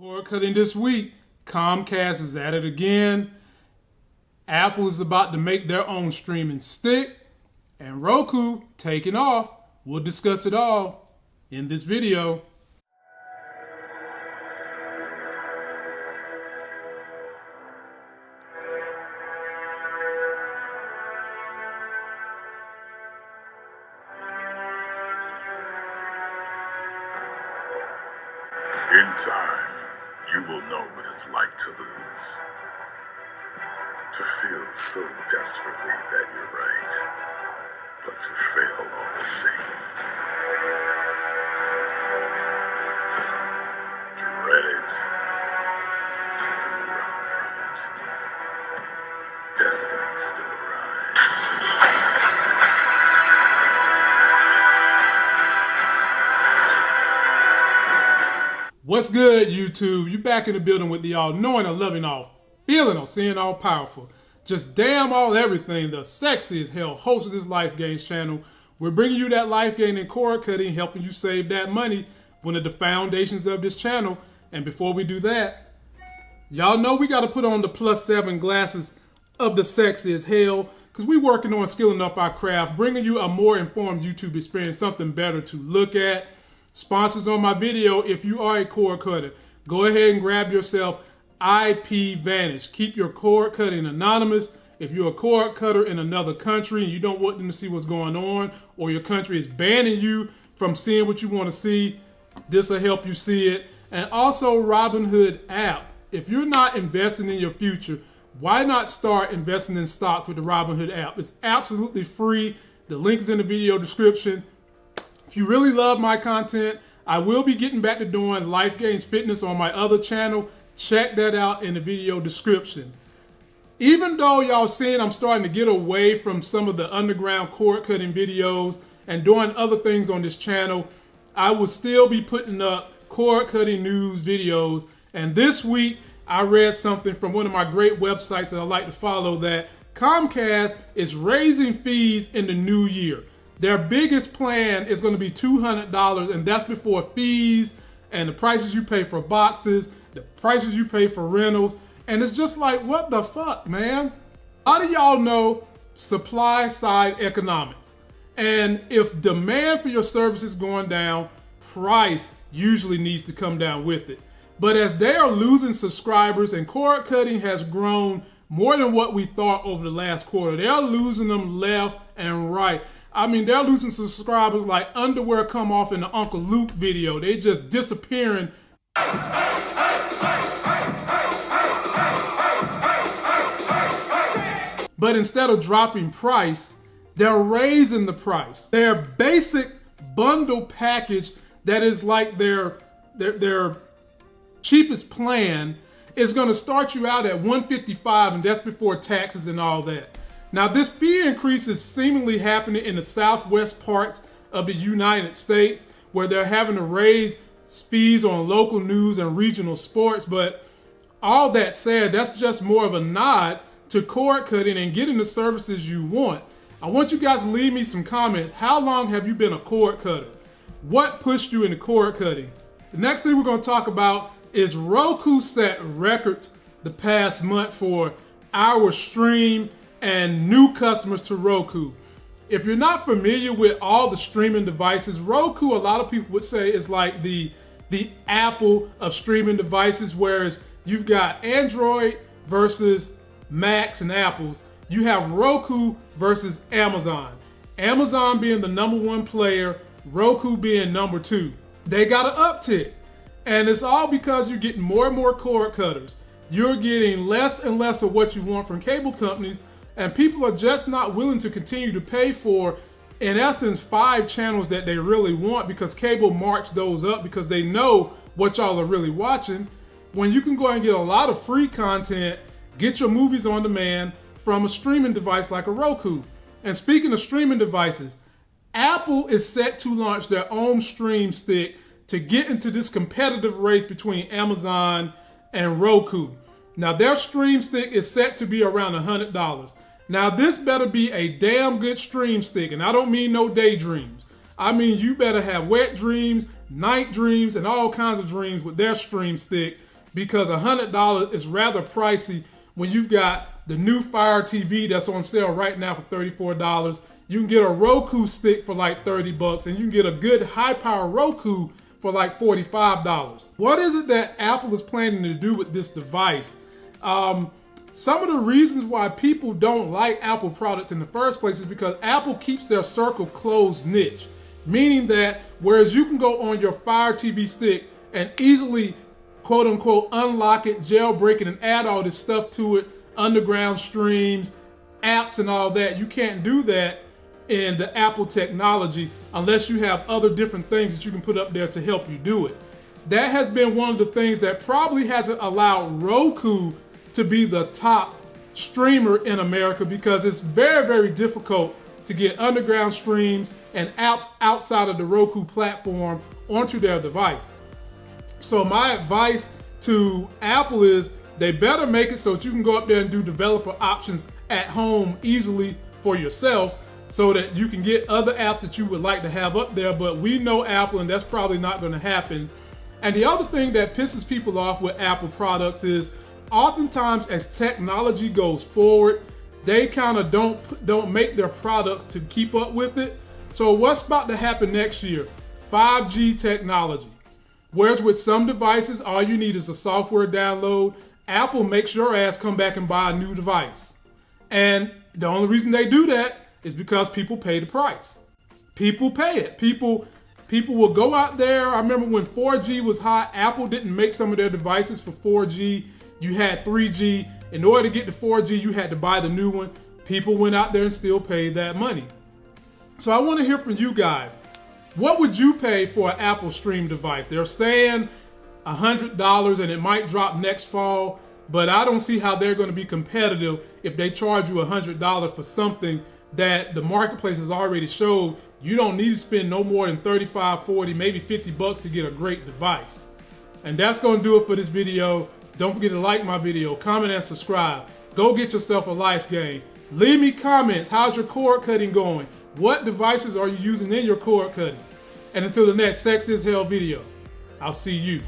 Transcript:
Cord cutting this week. Comcast is at it again. Apple is about to make their own streaming stick. And Roku taking off. We'll discuss it all in this video. In time, you will know what it's like to lose. To feel so desperately that you're right, but to fail all the same. What's good, YouTube? You back in the building with the all knowing and loving all feeling of seeing all powerful. Just damn all everything, the sexiest hell host of this Life Gains channel. We're bringing you that life gain and cord cutting, helping you save that money, one of the foundations of this channel. And before we do that, y'all know we got to put on the plus seven glasses of the sexiest hell because we working on skilling up our craft, bringing you a more informed YouTube experience, something better to look at. Sponsors on my video, if you are a cord cutter, go ahead and grab yourself IP Vanish. Keep your cord cutting anonymous. If you're a cord cutter in another country and you don't want them to see what's going on, or your country is banning you from seeing what you want to see, this will help you see it. And also Robinhood app. If you're not investing in your future, why not start investing in stocks with the Robinhood app? It's absolutely free. The link is in the video description. If you really love my content, I will be getting back to doing Life Gains Fitness on my other channel. Check that out in the video description. Even though y'all seeing I'm starting to get away from some of the underground cord cutting videos and doing other things on this channel, I will still be putting up cord cutting news videos. And this week, I read something from one of my great websites that I like to follow that Comcast is raising fees in the new year. Their biggest plan is going to be $200, and that's before fees and the prices you pay for boxes, the prices you pay for rentals. And it's just like, what the fuck, man? Lot of y'all know supply side economics. And if demand for your service is going down, price usually needs to come down with it. But as they are losing subscribers and cord cutting has grown more than what we thought over the last quarter, they're losing them left and right. I mean, they're losing subscribers like underwear come off in the Uncle Luke video. They just disappearing. But instead of dropping price, they're raising the price. Their basic bundle package that is like their their, their cheapest plan is going to start you out at 155 and that's before taxes and all that. Now, this fee increase is seemingly happening in the southwest parts of the United States where they're having to raise fees on local news and regional sports. But all that said, that's just more of a nod to cord cutting and getting the services you want. I want you guys to leave me some comments. How long have you been a cord cutter? What pushed you into cord cutting? The next thing we're going to talk about is Roku set records the past month for our stream and new customers to Roku. If you're not familiar with all the streaming devices, Roku, a lot of people would say is like the the Apple of streaming devices, whereas you've got Android versus Macs and Apples. You have Roku versus Amazon. Amazon being the number one player, Roku being number two. They got an uptick. And it's all because you're getting more and more cord cutters. You're getting less and less of what you want from cable companies and people are just not willing to continue to pay for in essence five channels that they really want because cable marks those up because they know what y'all are really watching. When you can go and get a lot of free content get your movies on demand from a streaming device like a roku. And speaking of streaming devices apple is set to launch their own stream stick to get into this competitive race between amazon and roku. Now their stream stick is set to be around $100 now this better be a damn good stream stick, and I don't mean no daydreams. I mean you better have wet dreams, night dreams and all kinds of dreams with their stream stick because $100 is rather pricey when you've got the new Fire TV that's on sale right now for $34. You can get a Roku stick for like 30 bucks and you can get a good high power Roku for like $45. What is it that Apple is planning to do with this device? Um, some of the reasons why people don't like Apple products in the first place is because Apple keeps their circle closed niche, meaning that whereas you can go on your Fire TV stick and easily quote unquote unlock it, jailbreak it, and add all this stuff to it, underground streams, apps, and all that, you can't do that in the Apple technology unless you have other different things that you can put up there to help you do it. That has been one of the things that probably hasn't allowed Roku to be the top streamer in America because it's very, very difficult to get underground streams and apps outside of the Roku platform onto their device. So my advice to Apple is they better make it so that you can go up there and do developer options at home easily for yourself so that you can get other apps that you would like to have up there. But we know Apple, and that's probably not going to happen. And the other thing that pisses people off with Apple products is oftentimes as technology goes forward, they kind of don't don't make their products to keep up with it. So what's about to happen next year? 5G technology. Whereas with some devices, all you need is a software download. Apple makes your ass come back and buy a new device. And the only reason they do that is because people pay the price. People pay it. People people will go out there. I remember when 4G was hot, Apple didn't make some of their devices for 4G. You had 3G. In order to get the 4G, you had to buy the new one. People went out there and still paid that money. So I want to hear from you guys. What would you pay for an Apple Stream device? They're saying $100 and it might drop next fall, but I don't see how they're going to be competitive if they charge you $100 for something that the marketplace has already showed you don't need to spend no more than 35, 40, maybe 50 bucks to get a great device. And that's going to do it for this video. Don't forget to like my video, comment and subscribe. Go get yourself a life game. Leave me comments. How's your cord cutting going? What devices are you using in your cord cutting? And until the next Sex is Hell video, I'll see you.